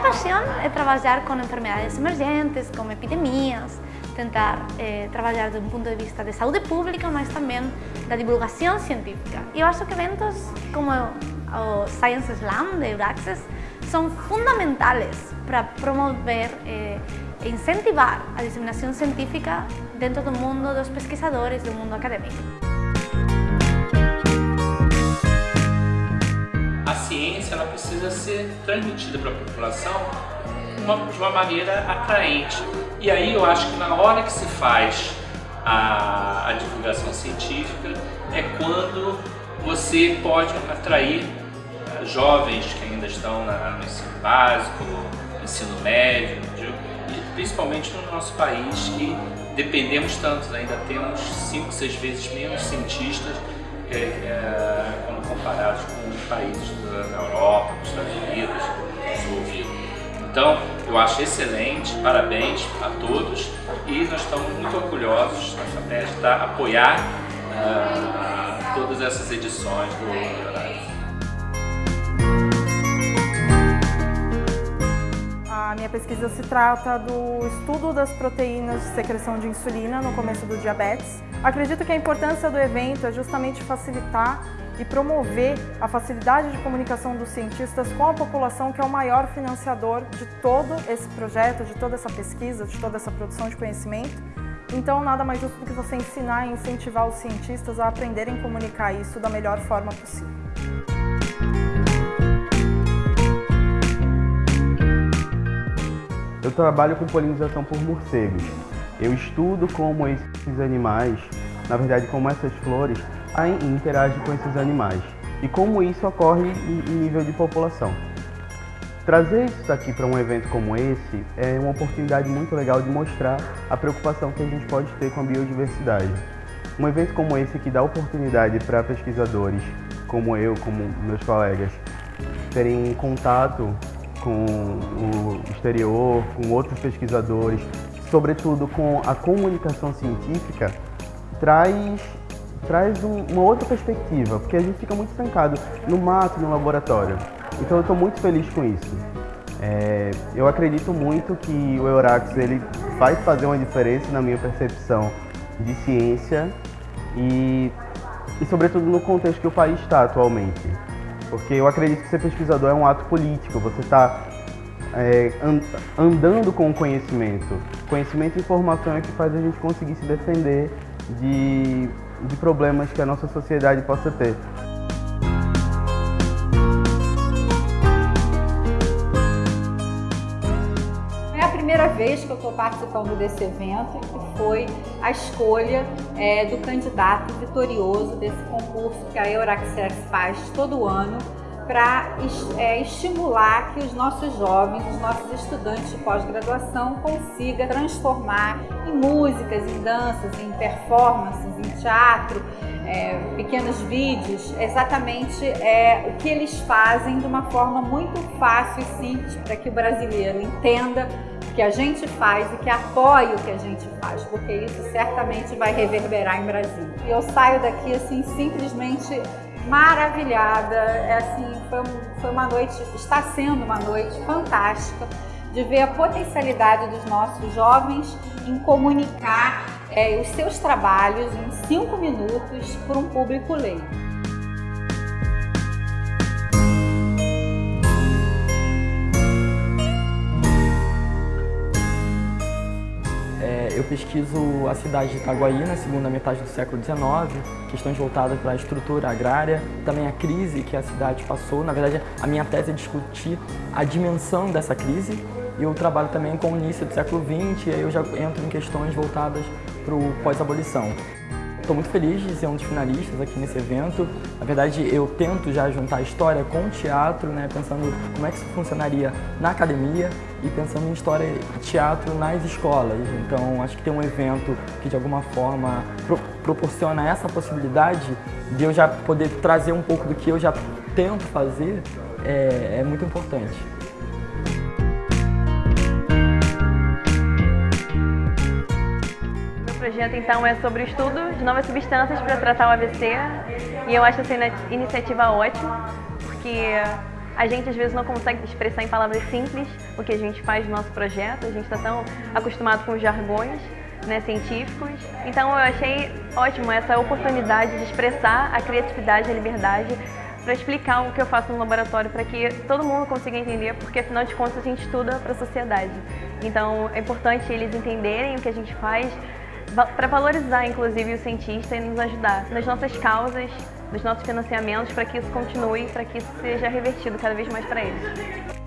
pasión é traballar con enfermedades emergentes, con epidemias, tentar eh, traballar dun punto de vista de saúde pública, mas tamén da divulgación científica. E eu acho que eventos como o Science Slam de Euraxes son fundamentales para promover eh, e incentivar a diseminación científica dentro do mundo dos pesquisadores, do mundo académico. Ela precisa ser transmitida para a população uma, de uma maneira atraente. E aí eu acho que na hora que se faz a, a divulgação científica é quando você pode atrair uh, jovens que ainda estão na, no ensino básico, no ensino médio, e principalmente no nosso país que dependemos tanto, ainda temos 5, 6 vezes menos cientistas é, é, comparados com países da Europa, dos Estados Unidos, desenvolvidos. Então, eu acho excelente, parabéns a todos e nós estamos muito orgulhosos na FAPES de apoiar uh, todas essas edições do Horário. A minha pesquisa se trata do estudo das proteínas de secreção de insulina no começo do diabetes. Acredito que a importância do evento é justamente facilitar e promover a facilidade de comunicação dos cientistas com a população, que é o maior financiador de todo esse projeto, de toda essa pesquisa, de toda essa produção de conhecimento. Então, nada mais justo do que você ensinar e incentivar os cientistas a aprenderem a comunicar isso da melhor forma possível. Eu trabalho com polinização por morcegos. Eu estudo como esses animais, na verdade como essas flores, e interage com esses animais e como isso ocorre em nível de população. Trazer isso aqui para um evento como esse é uma oportunidade muito legal de mostrar a preocupação que a gente pode ter com a biodiversidade. Um evento como esse que dá oportunidade para pesquisadores como eu, como meus colegas, terem contato com o exterior, com outros pesquisadores, sobretudo com a comunicação científica, traz traz um, uma outra perspectiva, porque a gente fica muito estancado no mato, no laboratório. Então eu estou muito feliz com isso. É, eu acredito muito que o Eurax ele vai fazer uma diferença na minha percepção de ciência e, e sobretudo no contexto que o país está atualmente. Porque eu acredito que ser pesquisador é um ato político, você está é, andando com o conhecimento. Conhecimento e informação é que faz a gente conseguir se defender de de problemas que a nossa sociedade possa ter. É a primeira vez que eu estou participando desse evento, que foi a escolha é, do candidato vitorioso desse concurso que a Euraxex faz todo ano para é, estimular que os nossos jovens, os nossos estudantes de pós-graduação consigam transformar em músicas, em danças, em performances, em teatro, é, pequenos vídeos, exatamente é, o que eles fazem de uma forma muito fácil e simples para que o brasileiro entenda o que a gente faz e que apoie o que a gente faz, porque isso certamente vai reverberar em Brasília. E eu saio daqui assim simplesmente maravilhada, é assim, foi, foi uma noite, está sendo uma noite fantástica de ver a potencialidade dos nossos jovens em comunicar é, os seus trabalhos em cinco minutos para um público leigo. Pesquiso a cidade de Itaguaí na segunda metade do século XIX, questões voltadas para a estrutura agrária, também a crise que a cidade passou. Na verdade, a minha tese é discutir a dimensão dessa crise e eu trabalho também com o início do século XX, e aí eu já entro em questões voltadas para o pós-abolição. Estou muito feliz de ser um dos finalistas aqui nesse evento. Na verdade, eu tento já juntar história com teatro, né, pensando como é que isso funcionaria na academia e pensando em história e teatro nas escolas. Então, acho que ter um evento que, de alguma forma, pro proporciona essa possibilidade de eu já poder trazer um pouco do que eu já tento fazer é, é muito importante. Projeto então é sobre o estudo de novas substâncias para tratar o AVC e eu acho essa iniciativa ótima porque a gente às vezes não consegue expressar em palavras simples o que a gente faz no nosso projeto, a gente está tão acostumado com os jargões né, científicos. Então eu achei ótimo essa oportunidade de expressar a criatividade e a liberdade para explicar o que eu faço no laboratório, para que todo mundo consiga entender, porque afinal de contas a gente estuda para a sociedade. Então é importante eles entenderem o que a gente faz, para valorizar inclusive o cientista e nos ajudar nas nossas causas, nos nossos financiamentos, para que isso continue, para que isso seja revertido cada vez mais para eles.